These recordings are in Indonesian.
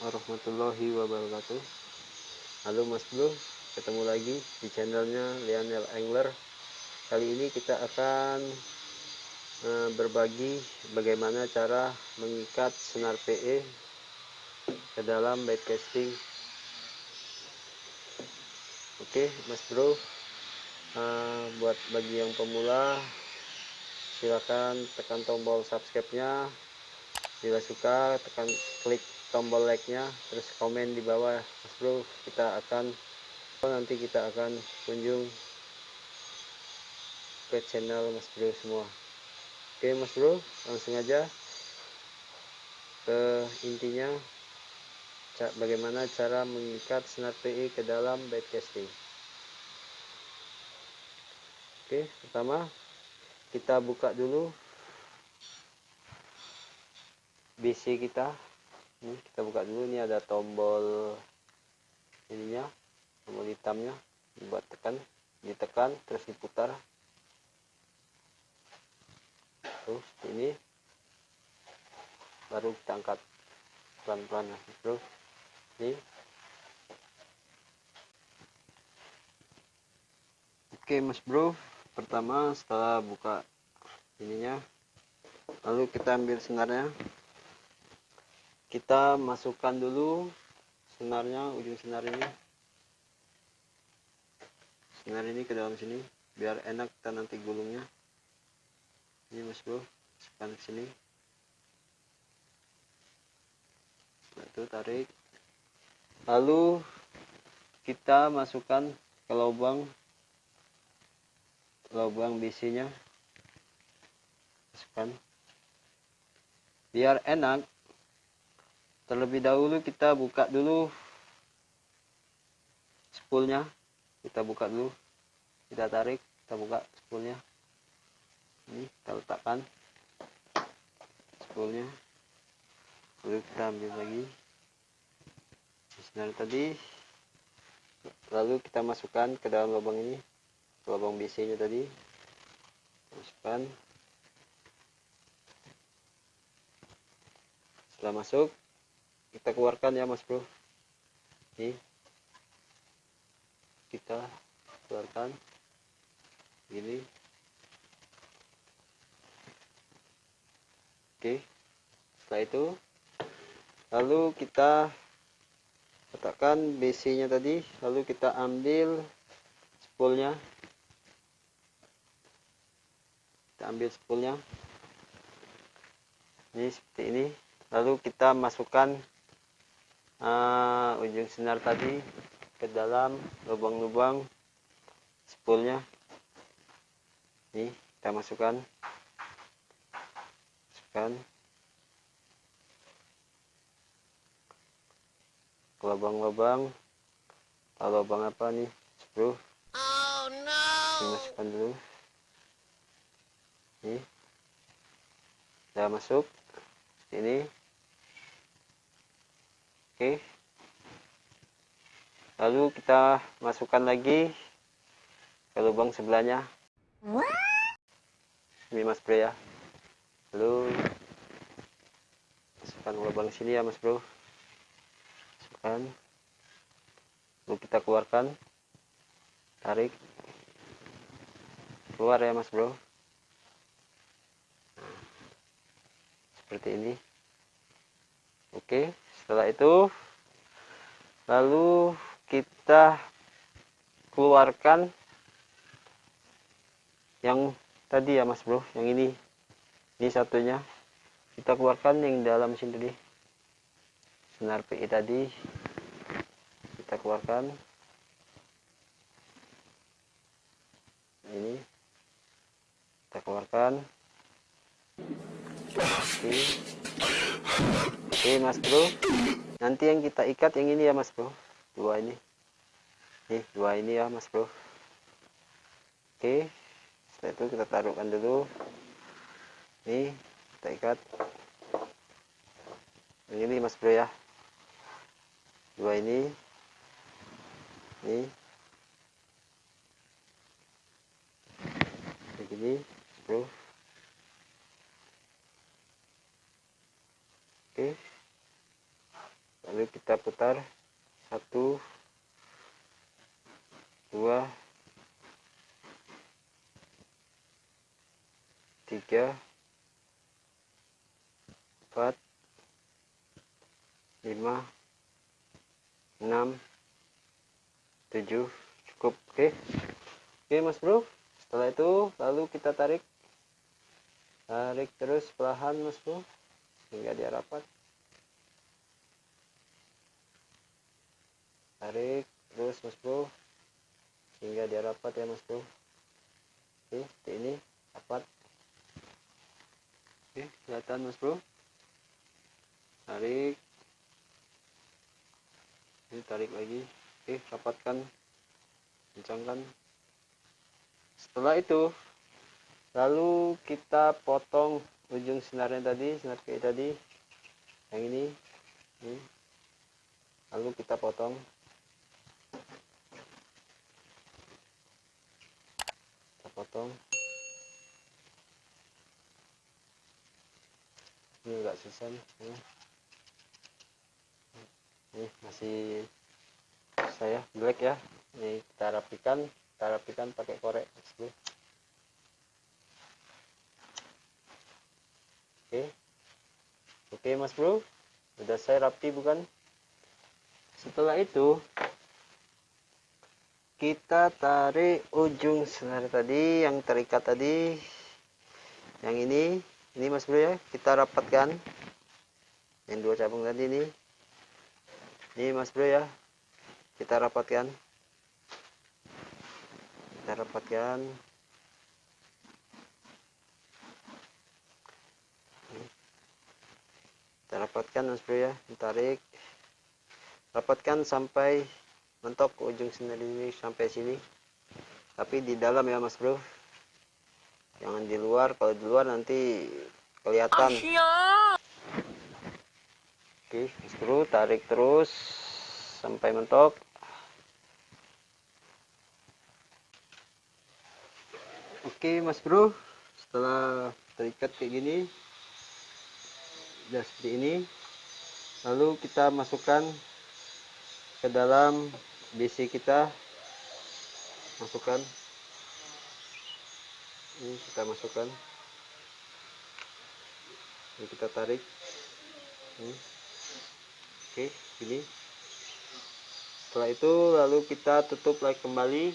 warahmatullahi wabarakatuh. Halo mas bro. Ketemu lagi di channelnya Lionel Angler kali ini kita akan e, berbagi bagaimana cara mengikat senar PE ke dalam bait casting. Oke mas bro. E, buat bagi yang pemula silakan tekan tombol subscribe nya bila suka tekan klik tombol like nya terus komen di bawah. Mas bro kita akan nanti kita akan kunjung ke channel mas bro semua. Oke mas bro langsung aja ke intinya. Bagaimana cara mengikat senar PE ke dalam bait casting? Oke pertama kita buka dulu BC kita. Ini kita buka dulu. Ini ada tombol ininya tombol hitamnya. Dibuat tekan ditekan terus diputar. Terus ini. Baru kita angkat pelan-pelan. Bro ini. Oke mas bro. Pertama setelah buka ininya lalu kita ambil senarnya kita masukkan dulu senarnya ujung senar ini senar ini ke dalam sini biar enak kita nanti gulungnya. Ini mas bro masukkan ke sini. Setelah itu tarik. Lalu kita masukkan ke lubang lubang bisinya masukkan. Biar enak terlebih dahulu kita buka dulu spoolnya. Kita buka dulu. Kita tarik kita buka spoolnya. Ini kita letakkan spoolnya. Lalu kita ambil lagi senar tadi. Lalu kita masukkan ke dalam lubang ini lubang BC nya tadi. Masukkan. Setelah masuk kita keluarkan ya mas bro. Ini kita keluarkan. Ini. Oke. Setelah itu lalu kita letakkan BC nya tadi. Lalu kita ambil spoolnya. Kita ambil spoolnya. Ini seperti ini. Lalu kita masukkan uh, ujung sinar tadi ke dalam lubang-lubang spoolnya. Ini kita masukkan. Masukkan. Ke lubang-lubang lubang apa nih? Screw oh, no. dimasukkan dulu. Ini sudah masuk. Ini Oke. Lalu kita masukkan lagi ke lubang sebelahnya. Ini mas bro ya. Lalu masukkan lubang sini ya mas bro. Masukkan. Lalu kita keluarkan. Tarik. Keluar ya mas bro. seperti ini. Oke setelah itu lalu kita keluarkan yang tadi ya mas bro yang ini. Ini satunya. Kita keluarkan yang dalam sini tadi senar PI tadi. Kita keluarkan. Ini. Kita keluarkan. Oke Oke mas bro. Nanti yang kita ikat yang ini ya mas bro. Dua ini. Nih dua ini ya mas bro. Oke setelah itu kita taruhkan dulu. Nih kita ikat. Yang ini mas bro ya. Dua ini. Nih. Begini bro. Oke lalu kita putar satu. Dua. Tiga. Empat. Lima. Enam. Tujuh. Cukup. Oke. Oke mas bro. Setelah itu lalu kita tarik. Tarik terus perlahan mas bro. Hingga dia rapat tarik terus mas bro. Hingga dia rapat ya mas bro? Oke ini rapat. Oke kelihatan mas bro. Tarik. Ini tarik lagi. Oke rapatkan. Kencangkan setelah itu lalu kita potong ujung senarnya tadi senar kayak tadi. Yang ini. Ini. Lalu kita potong potong. Ini enggak susah nih ini, masih saya black ya. Ini kita rapikan kita rapikan pakai korek. Oke. Oke mas bro. Udah saya rapi bukan? Setelah itu kita tarik ujung senar tadi yang terikat tadi. Yang ini ini mas bro ya kita rapatkan. Yang dua cabang tadi ini. Ini mas bro ya kita rapatkan. Kita rapatkan. Kita rapatkan mas bro ya tarik. Rapatkan sampai mentok ke ujung sini ini sampai sini. Tapi di dalam ya mas bro. Jangan di luar. Kalau di luar nanti kelihatan. Oke mas bro tarik terus. Sampai mentok. Oke mas bro. Setelah terikat kayak gini udah seperti ini. Lalu kita masukkan ke dalam BC kita. Masukkan. Ini kita masukkan. Ini kita tarik. Ini. oke ini. Setelah itu lalu kita tutup lagi kembali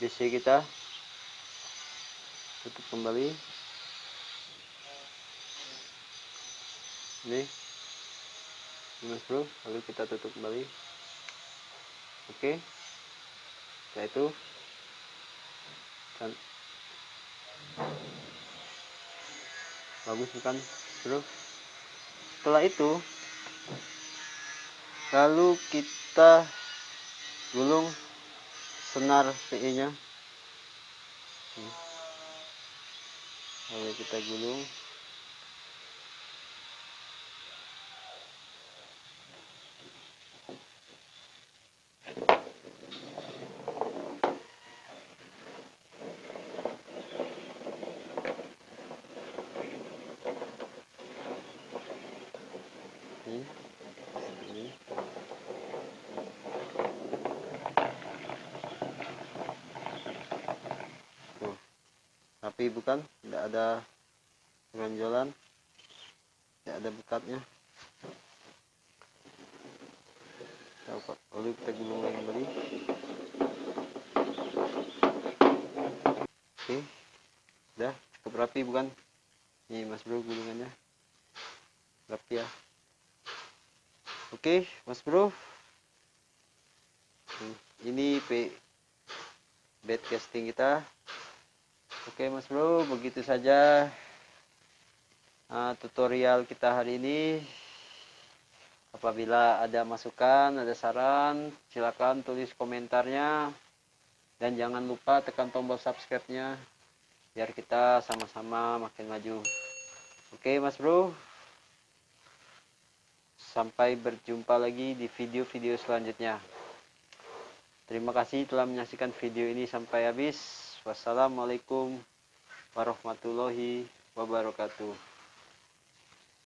BC kita. Tutup kembali. Ini. Mas bro. Lalu kita tutup kembali oke. Setelah itu kan bagus bukan? Bro setelah itu lalu kita gulung senar PE nya lalu kita gulung ini ini tuh rapi bukan tidak ada ronjolan tidak ada bekatnya dapat lalu kita gulung lagi kembali oke udah cukup rapi bukan? Ini mas bro gulungannya rapi ya. Oke, Mas Bro. Ini P bed casting kita. Oke, Mas Bro, begitu saja uh, tutorial kita hari ini. Apabila ada masukan, ada saran, silakan tulis komentarnya. Dan jangan lupa tekan tombol subscribe-nya biar kita sama-sama makin maju. Oke, Mas Bro. Sampai berjumpa lagi di video-video selanjutnya. Terima kasih telah menyaksikan video ini sampai habis. Wassalamualaikum warahmatullahi wabarakatuh.